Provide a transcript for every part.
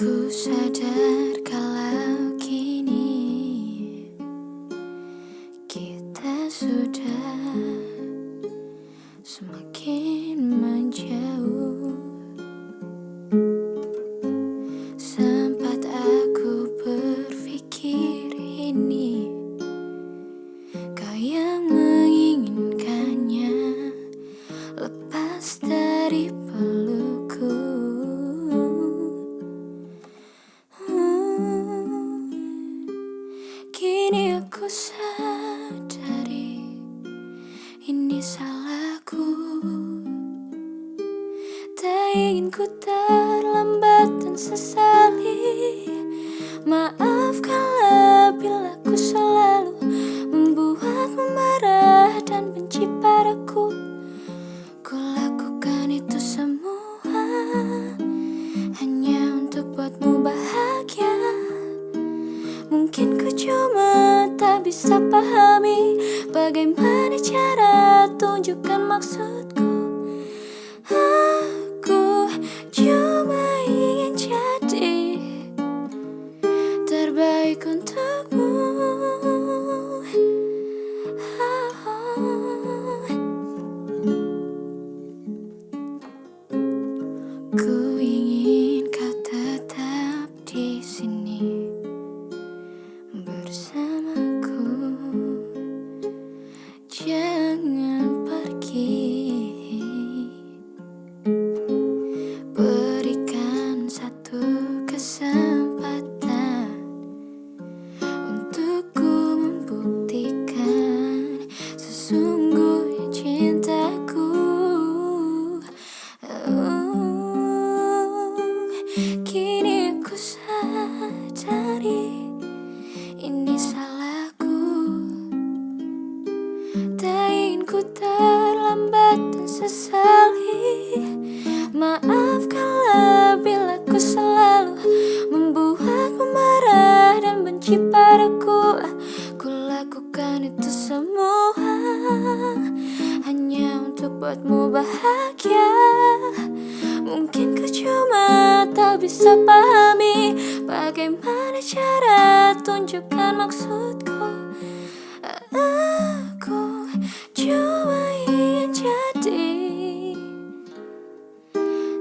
Ku sadar kalau kini kita sudah semakin menjauh. Sempat aku berpikir ini kau yang menginginkannya lepas dari sadari ini salahku. Tak ingin ku terlambat dan sesali. Maafkanlah bila ku selalu Membuatmu marah dan benci padaku ku cuma tak bisa pahami Bagaimana cara tunjukkan maksudku. Aku cuma ingin jadi Terbaik untukmu. Ku ingin kau tetap di sini Sesungguhnya cintaku. Oh, Kini aku sadari ini salahku. Tak ingin ku terlambat dan sesali Maafkanlah bila ku selalu Membuatmu marah dan benci padaku. Ku lakukan itu semua membuatmu bahagia. Mungkin ku cuma tak bisa pahami Bagaimana cara tunjukkan maksudku. Aku cuma ingin jadi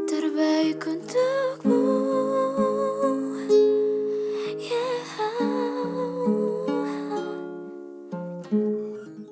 Terbaik untukmu.